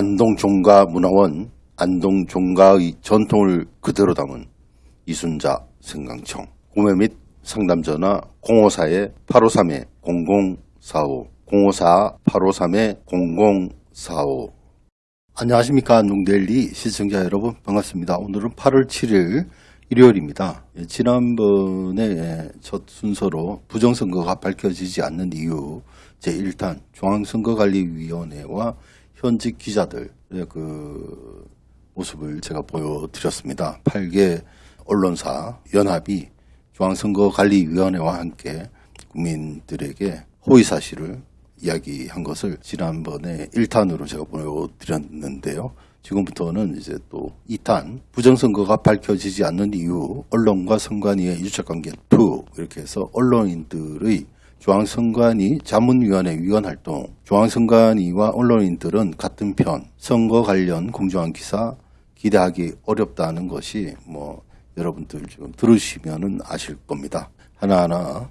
안동 종가 문화원 안동 종가의 전통을 그대로 담은 이순자 생강청 구매 및 상담 전화 054-853-0045 054-853-0045 안녕하십니까 안동데일리 시청자 여러분 반갑습니다. 오늘은 8월 7일 일요일입니다. 예, 지난번에 첫 순서로 부정선거가 밝혀지지 않는 이유 제1탄 중앙선거관리위원회와 현직 기자들의 그 모습을 제가 보여드렸습니다. 8개 언론사 연합이 중앙선거관리위원회와 함께 국민들에게 호의 사실을 이야기한 것을 지난번에 1탄으로 제가 보여드렸는데요. 지금부터는 이제 또 2탄 부정선거가 밝혀지지 않는 이유 언론과 선관위의 유착관계 2 이렇게 해서 언론인들의 중앙선관위 자문위원회 위원활동 중앙선관위와 언론인들은 같은 편 선거 관련 공정한 기사 기대하기 어렵다는 것이 뭐 여러분들 지금 들으시면은 아실 겁니다. 하나하나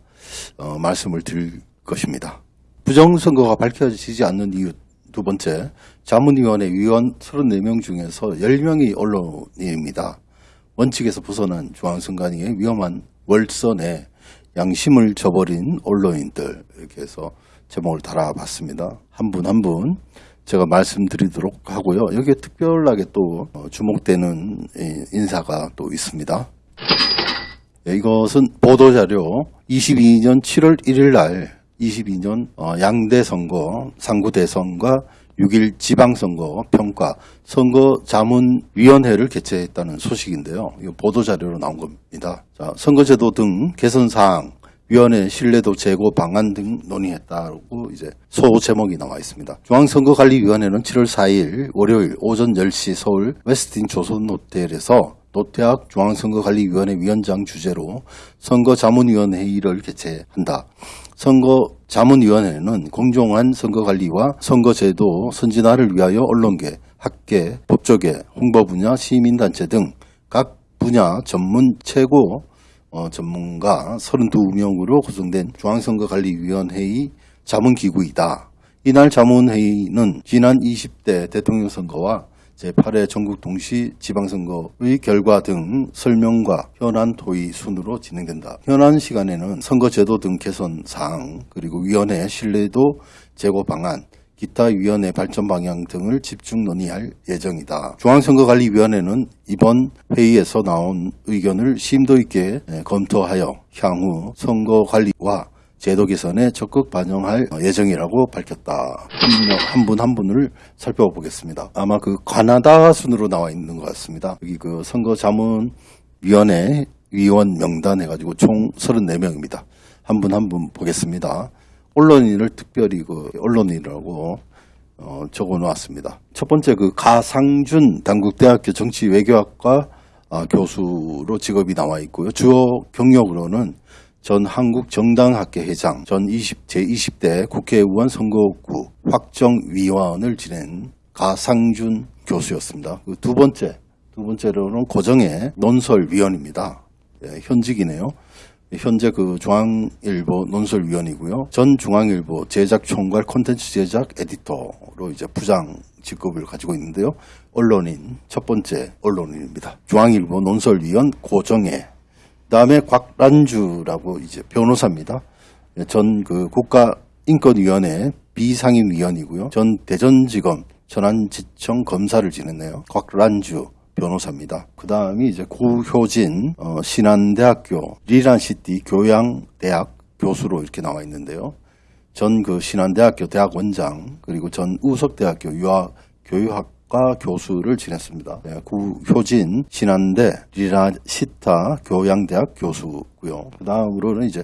어, 말씀을 드릴 것입니다. 부정선거가 밝혀지지 않는 이유 두 번째, 자문위원회 위원 34명 중에서 10명이 언론인입니다. 원칙에서 벗어난 중앙선관위의 위험한 월선에 양심을 저버린 언론인들 이렇게 해서 제목을 달아봤습니다. 한 분 한 분 제가 말씀드리도록 하고요. 여기에 특별하게 또 어, 주목되는 인사가 또 있습니다. 예, 이것은 보도자료 22년 7월 1일 날 22년 어, 양대 선거, 상구 대선과 6일 지방선거 평가 선거자문위원회를 개최했다는 소식인데요. 이거 보도자료로 나온 겁니다. 자, 선거제도 등 개선사항, 위원회 신뢰도 제고 방안 등 논의했다고 이제 소 제목이 나와 있습니다. 중앙선거관리위원회는 7월 4일 월요일 오전 10시 서울 웨스틴 조선호텔에서 노태학 중앙선거관리위원회 위원장 주재로 선거자문위원회의를 개최한다. 선거 자문위원회는 공정한 선거관리와 선거제도 선진화를 위하여 언론계, 학계, 법조계, 홍보 분야, 시민단체 등 각 분야 전문 최고 어, 전문가 32명으로 구성된 중앙선거관리위원회의 자문기구이다. 이날 자문회의는 지난 20대 대통령 선거와 제8회 전국 동시 지방선거의 결과 등 설명과 현안 토의 순으로 진행된다. 현안 시간에는 선거제도 등 개선 사항 그리고 위원회 신뢰도 제고 방안 기타 위원회 발전 방향 등을 집중 논의할 예정이다. 중앙선거관리위원회는 이번 회의에서 나온 의견을 심도 있게 검토하여 향후 선거관리와 제도 개선에 적극 반영할 예정이라고 밝혔다. 한 분 한 분을 살펴보겠습니다. 아마 그 가나다 순으로 나와 있는 것 같습니다. 여기 그 선거자문위원회 위원 명단 해가지고 총 34명입니다. 한 분 한 분 보겠습니다. 언론인을 특별히 그 언론인이라고 어, 적어 놓았습니다. 첫 번째 그 가상준 당국대학교 정치외교학과 아, 교수로 직업이 나와 있고요. 주요 경력으로는 전 한국정당학회 회장, 전 20, 제20대 국회의원 선거구 확정위원을 지낸 가상준 교수였습니다. 그 두 번째, 두 번째로는 고정의 논설위원입니다. 예, 현직이네요. 현재 그 중앙일보 논설위원이고요. 전 중앙일보 제작총괄 콘텐츠 제작 에디터로 이제 부장 직급을 가지고 있는데요. 언론인 첫 번째 언론인입니다. 중앙일보 논설위원 고정혜 다음에 곽란주라고 이제 변호사입니다. 전 그 국가인권위원회 비상임위원이고요. 전 대전지검 전안지청 검사를 지냈네요. 곽란주 변호사입니다. 그 다음이 이제 구효진 어, 신한대학교 리나시타 교양대학 교수로 이렇게 나와 있는데요. 전 그 신한대학교 대학 원장 그리고 전 우석대학교 유학 교육학 과 교수를 지냈습니다. 네, 구효진 신한대 리나시타 교양대학 교수고요. 그 다음으로는 이제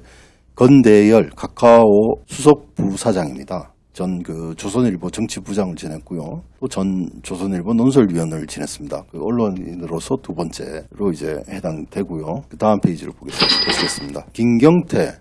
권대열 카카오 수석 부사장입니다. 전 그 조선일보 정치부장을 지냈고요. 또 전 조선일보 논설위원을 지냈습니다. 그 언론인으로서 두 번째로 이제 해당되고요. 그 다음 페이지를 보겠습니다. 김경태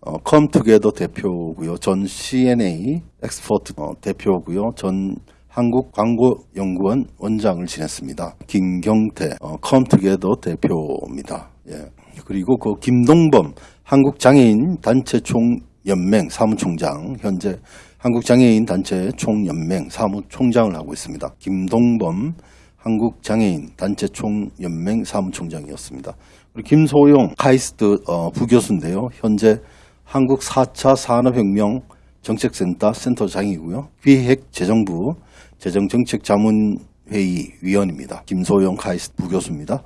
어, 컴투게더 대표고요. 전 CNA 엑스포트 어, 대표고요. 전 한국광고연구원 원장을 지냈습니다. 김경태 어, 컴투게더 대표입니다. 예. 그리고 그 김동범 한국장애인 단체 총연맹 사무총장 현재 한국장애인 단체 총연맹 사무총장을 하고 있습니다. 김동범 한국장애인 단체 총연맹 사무총장이었습니다. 그리고 김소용 카이스트 어, 부교수인데요. 현재 한국 4차 산업혁명 정책센터 센터장이고요. 기획재정부 재정정책자문회의 위원입니다. 김소용 카이스트 부교수입니다.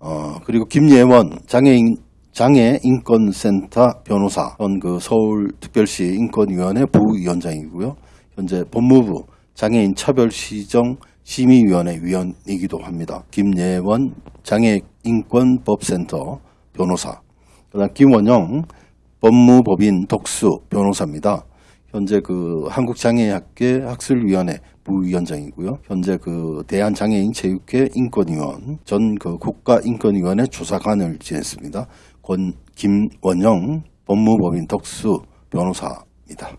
어, 그리고 김예원 장애인 장애인권센터 변호사, 현그 서울특별시 인권위원회 부위원장이고요. 현재 법무부 장애인 차별시정 심의위원회 위원이기도 합니다. 김예원 장애인권법센터 변호사, 그다음 김원영 법무법인 독수 변호사입니다. 현재 그 한국장애학회 학술위원회 부위원장이고요. 현재 그 대한장애인 체육회 인권위원 전 그 국가인권위원회 조사관을 지냈습니다. 권 김원영 법무법인 덕수 변호사입니다.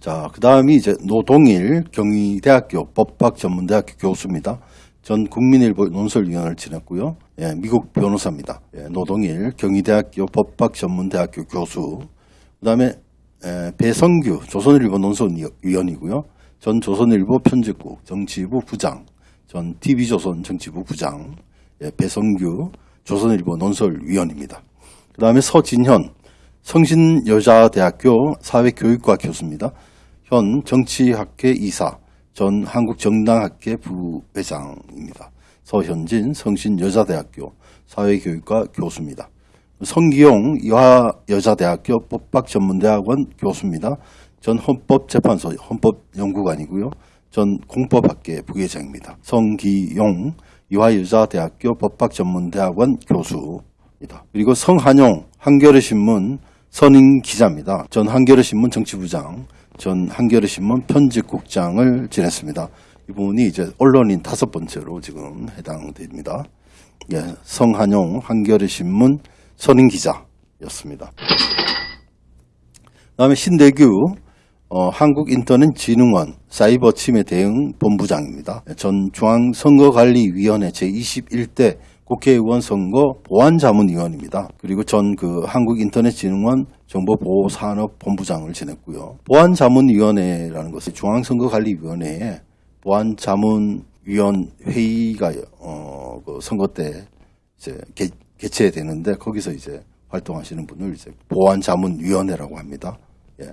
자, 그 다음이 이제 노동일 경희대학교 법학전문대학교 교수입니다. 전 국민일보 논설위원을 지냈고요. 예, 미국 변호사입니다. 예, 노동일 경희대학교 법학전문대학교 교수. 그 다음에 배성규 조선일보 논설위원이고요. 전 조선일보 편집국 정치부 부장, 전 TV조선 정치부 부장, 예, 배성규 조선일보 논설위원입니다. 그 다음에 서진현 성신여자대학교 사회교육과 교수입니다. 현 정치학회 이사, 전 한국정당학회 부회장입니다. 서현진 성신여자대학교 사회교육과 교수입니다. 성기용 이화여자대학교 법학전문대학원 교수입니다. 전 헌법재판소 헌법연구관이고요. 전 공법학계 부회장입니다. 성기용 이화여자대학교 법학전문대학원 교수입니다. 그리고 성한용 한겨레신문 선임 기자입니다. 전 한겨레신문 정치부장, 전 한겨레신문 편집국장을 지냈습니다. 이분이 이제 언론인 다섯 번째로 지금 해당됩니다. 예, 성한용 한겨레신문 선임 기자였습니다. 다음에 신대규 어, 한국인터넷진흥원 사이버 침해 대응 본부장입니다. 전 중앙선거관리위원회 제21대 국회의원 선거 보안자문위원입니다. 그리고 전 그 한국인터넷진흥원 정보보호산업본부장을 지냈고요. 보안자문위원회라는 것은 중앙선거관리위원회에 보안자문위원 회의가 어, 그 선거 때 이제 개, 개최되는데 거기서 이제 활동하시는 분을 이제 보안자문위원회라고 합니다. 예.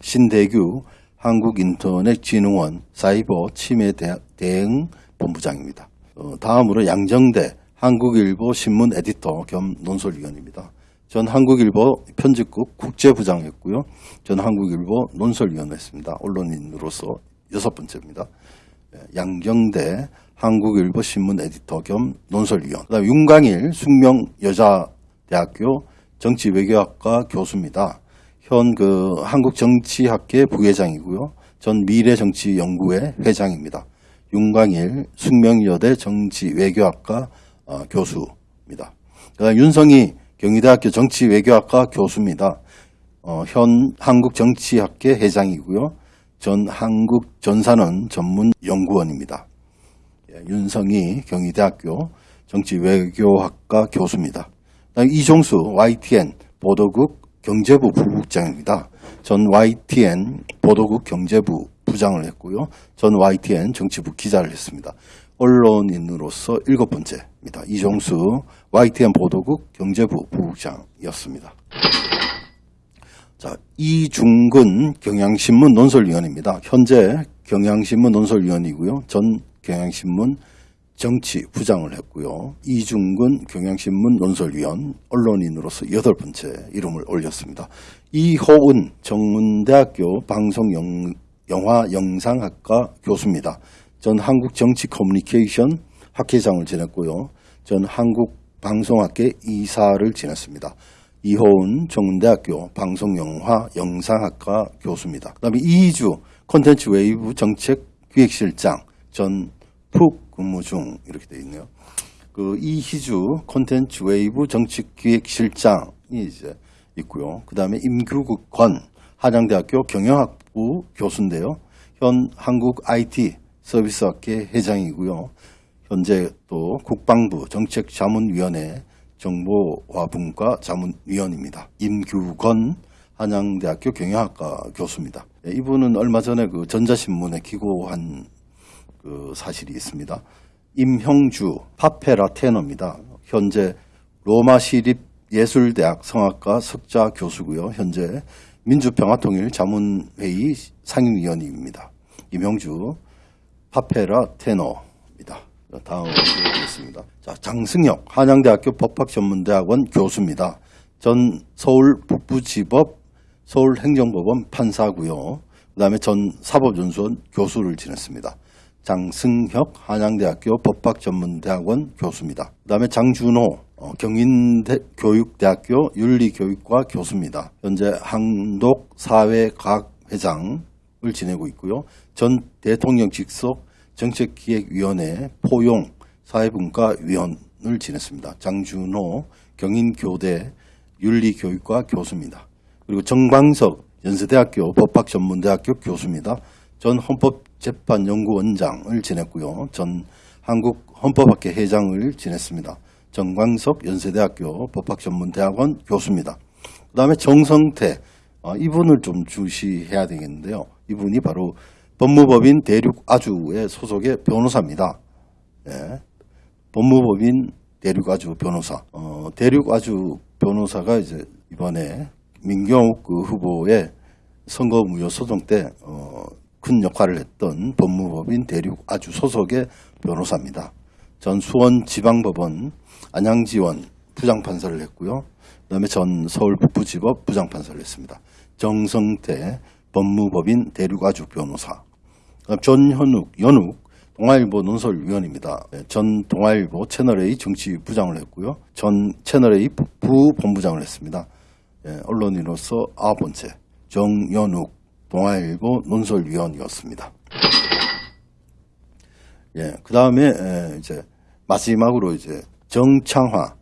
신대규 한국인터넷진흥원 사이버 침해 대응 본부장입니다. 어, 다음으로 양정대 한국일보 신문 에디터 겸 논설위원입니다. 전 한국일보 편집국 국제부장했고요. 전 한국일보 논설위원했습니다. 언론인으로서 여섯 번째입니다. 예, 양정대 한국일보 신문 에디터 겸 논설위원. 그다음 윤광일 숙명여자대학교 정치외교학과 교수입니다. 현 그 한국정치학회 부회장이고요. 전 미래정치연구회 회장입니다. 윤광일 숙명여대 정치외교학과 어, 교수입니다. 그다음 윤성희 경희대학교 정치외교학과 교수입니다. 어, 현 한국정치학회 회장이고요. 전 한국전산원 전문연구원입니다. 예, 윤성희 경희대학교 정치외교학과 교수입니다. 이종수 YTN 보도국 경제부 부국장입니다. 전 YTN 보도국 경제부 부장을 했고요. 전 YTN 정치부 기자를 했습니다. 언론인으로서 일곱 번째입니다. 이종수 YTN 보도국 경제부 부국장이었습니다. 자, 이중근 경향신문 논설위원입니다. 현재 경향신문 논설위원이고요. 전 경향신문 정치 부장을 했고요. 이중근 경향신문 논설위원 언론인으로서 여덟 번째 이름을 올렸습니다. 이호은 청운대학교 방송영화영상학과 교수입니다. 전 한국 정치 커뮤니케이션 학회장을 지냈고요. 전 한국 방송학회 이사를 지냈습니다. 이호은 청운대학교 방송영화 영상학과 교수입니다. 그 다음에 이희주 콘텐츠 웨이브 정책 기획실장 전 푹 근무 중 이렇게 되어 있네요. 그 이희주 콘텐츠 웨이브 정책 기획실장이 이제 있고요. 그 다음에 임규국 권 한양대학교 경영학부 교수인데요. 현 한국 IT 서비스학회 회장이고요. 현재 또 국방부 정책자문위원회 정보화분과 자문위원입니다. 임규건 한양대학교 경영학과 교수입니다. 예, 이분은 얼마 전에 그 전자신문에 기고한 그 사실이 있습니다. 임형주 파페라 테너입니다. 현재 로마 시립 예술대학 성악과 석자 교수고요. 현재 민주평화통일 자문회의 상임위원입니다. 임형주 파페라 테너입니다. 다음 보겠습니다. 자, 장승혁 한양대학교 법학전문대학원 교수입니다. 전 서울 북부지법 서울행정법원 판사고요. 그 다음에 전 사법연수원 교수를 지냈습니다. 장승혁 한양대학교 법학전문대학원 교수입니다. 그 다음에 장준호 어, 경인교육대학교 윤리교육과 교수입니다. 현재 한독사회과학 회장을 지내고 있고요. 전 대통령 직속 정책기획위원회 포용 사회분과위원을 지냈습니다. 장준호 경인교대 윤리교육과 교수입니다. 그리고 정광석 연세대학교 법학전문대학교 교수입니다. 전 헌법재판연구원장을 지냈고요. 전 한국헌법학회 회장을 지냈습니다. 정광석 연세대학교 법학전문대학원 교수입니다. 그 다음에 정성태 어, 이분을 좀 주시해야 되겠는데요. 이분이 바로 법무법인 대륙아주의 소속의 변호사입니다. 예. 법무법인 대륙아주 변호사. 어, 대륙아주 변호사가 이제 이번에 민경욱 그 후보의 선거 무효 소송 때 어, 큰 역할을 했던 법무법인 대륙아주 소속의 변호사입니다. 전 수원 지방법원 안양지원 부장판사를 했고요. 그 다음에 전 서울 북부지법 부장판사를 했습니다. 정성태 법무법인 대륙아주 변호사. 전현욱, 연욱 동아일보 논설위원입니다. 네, 전 동아일보 채널A 정치부장을 했고요. 전 채널A 부본부장을 했습니다. 예, 언론인으로서 아홉 번째 정연욱 동아일보 논설위원이었습니다. 예, 그 다음에 이제 마지막으로 이제 정창화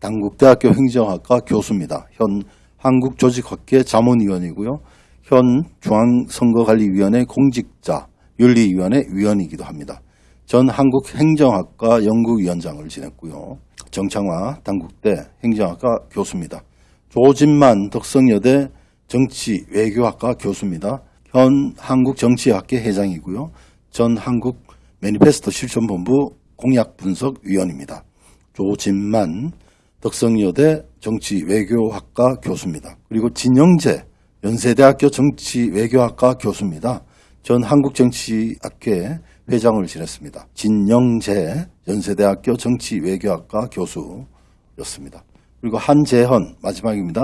당국대학교 행정학과 교수입니다. 현 한국조직학회 자문위원이고요. 현 중앙선거관리위원회 공직자 윤리위원회 위원이기도 합니다. 전 한국행정학과 연구위원장을 지냈고요. 정창화 당국대 행정학과 교수입니다. 조진만 덕성여대 정치외교학과 교수입니다. 현 한국정치학회 회장이고요. 전 한국 매니페스토 실천본부 공약분석위원입니다. 조진만 덕성여대 정치외교학과 교수입니다. 그리고 진영재 연세대학교 정치외교학과 교수입니다. 전 한국정치학회 회장을 지냈습니다. 진영재 연세대학교 정치외교학과 교수였습니다. 그리고 한재헌 마지막입니다.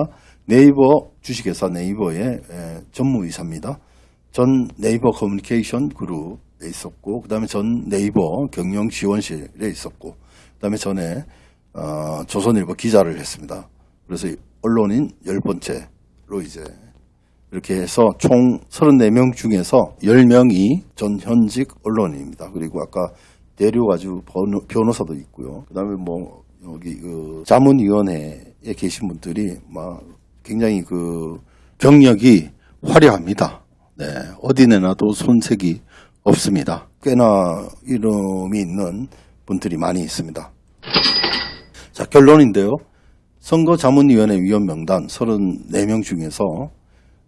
네이버 주식회사 네이버의 전무이사입니다. 전 네이버 커뮤니케이션 그룹에 있었고 그 다음에 전 네이버 경영지원실에 있었고 그 다음에 전에 어, 조선일보 기자를 했습니다. 그래서 언론인 열 번째로 이제 이렇게 해서 총 34명 중에서 10명이 전 현직 언론인입니다. 그리고 아까 내려가지고 변호사도 있고요. 그 다음에 뭐 여기 그 자문위원회에 계신 분들이 막 굉장히 그 경력이 화려합니다. 네, 어디 내놔도 손색이 없습니다. 꽤나 이름이 있는 분들이 많이 있습니다. 자, 결론인데요. 선거자문위원회 위원 명단 34명 중에서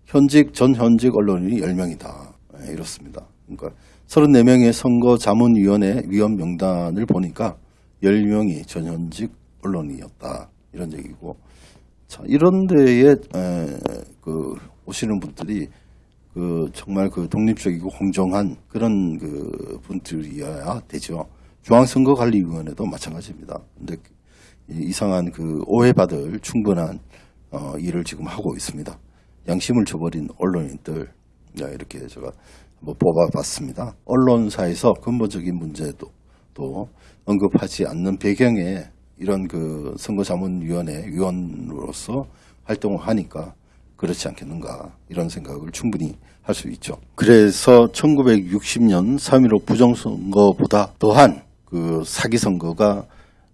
현직, 전 현직 언론인이 10명이다. 네, 이렇습니다. 그러니까 34명의 선거 자문위원회 위원 명단을 보니까 10명이 전 현직 언론이었다. 이런 얘기고. 자, 이런 데에, 에, 그, 오시는 분들이 그 정말 그 독립적이고 공정한 그런 그 분들이어야 되죠. 중앙선거관리위원회도 마찬가지입니다. 근데 이상한 그 오해받을 충분한 어, 일을 지금 하고 있습니다. 양심을 저버린 언론인들 네, 이렇게 제가 한번 뽑아봤습니다. 언론사에서 근본적인 문제도 또 언급하지 않는 배경에 이런 그 선거자문위원회 위원으로서 활동을 하니까 그렇지 않겠는가 이런 생각을 충분히 할 수 있죠. 그래서 1960년 3.15 부정선거보다 더한 그 사기 선거가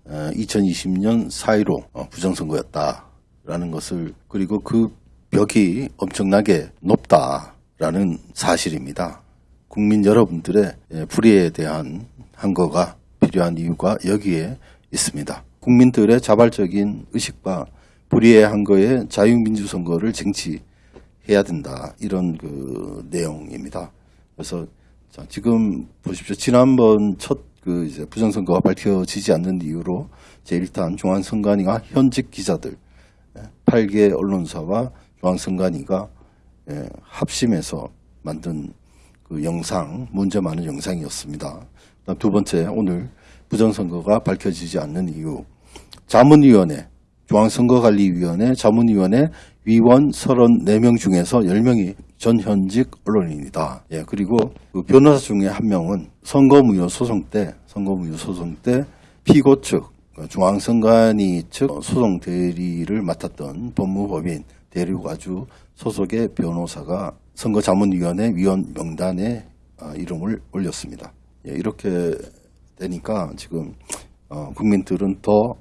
2020년 4.15 어, 부정선거였다라는 것을 그리고 그 벽이 엄청나게 높다라는 사실입니다. 국민 여러분들의 예, 불의에 대한 한거가 필요한 이유가 여기에 있습니다. 국민들의 자발적인 의식과 불의의 한거에 자유민주선거를 쟁취해야 해야 된다 이런 그 내용입니다. 그래서 자, 지금 보십시오. 지난번 첫 그 이제 부정선거가 밝혀지지 않는 이유로 제 일단 중앙선관위가 현직 기자들 8개 언론사와 중앙선관위가 예, 합심해서 만든 그 영상 문제 많은 영상이었습니다. 두 번째 오늘 부정선거가 밝혀지지 않는 이유 자문위원회 중앙선거관리위원회 자문위원회 위원 34명 중에서 10명이 전 현직 언론인이다. 예, 그리고 그 변호사 중에 한 명은 선거무효 소송 때, 선거무효 소송 때 피고 측, 그 중앙선관위 측 소송 대리를 맡았던 법무법인 대리과주 소속의 변호사가 선거자문위원회 위원 명단에 아, 이름을 올렸습니다. 예, 이렇게 되니까 지금 어, 국민들은 더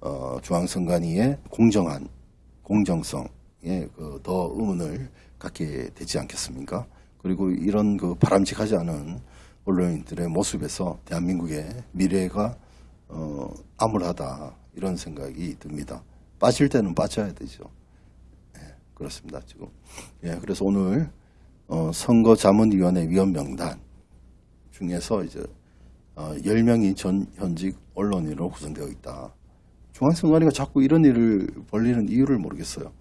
어, 중앙선관위의 공정한 공정성에 그더 의문을 갖게 되지 않겠습니까? 그리고 이런 그 바람직하지 않은 언론인들의 모습에서 대한민국의 미래가 어, 암울하다 이런 생각이 듭니다. 빠질 때는 빠져야 되죠. 예, 그렇습니다. 지금 예, 그래서 오늘 어, 선거자문위원회 위원 명단 중에서 이제 어, 10명이 전 현직 언론인으로 구성되어 있다. 중앙선관위가 자꾸 이런 일을 벌리는 이유를 모르겠어요.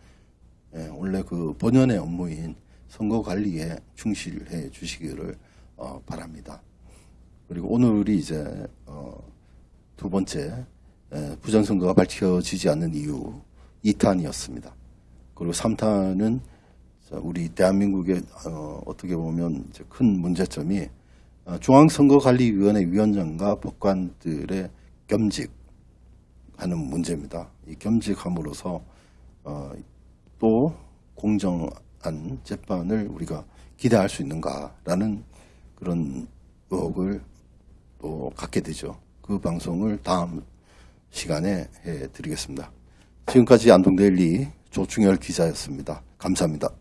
예, 원래 그 본연의 업무인 선거 관리에 충실해 주시기를 어, 바랍니다. 그리고 오늘이 이제 어, 두 번째 예, 부정선거가 밝혀지지 않는 이유 2탄이었습니다. 그리고 3탄은 우리 대한민국의 어, 어떻게 보면 큰 문제점이 어, 중앙선거관리위원회 위원장과 법관들의 겸직하는 문제입니다. 이 겸직함으로써 어, 또 공정한 재판을 우리가 기대할 수 있는가라는 그런 의혹을 또 갖게 되죠. 그 방송을 다음 시간에 해드리겠습니다. 지금까지 안동데일리 조충열 기자였습니다. 감사합니다.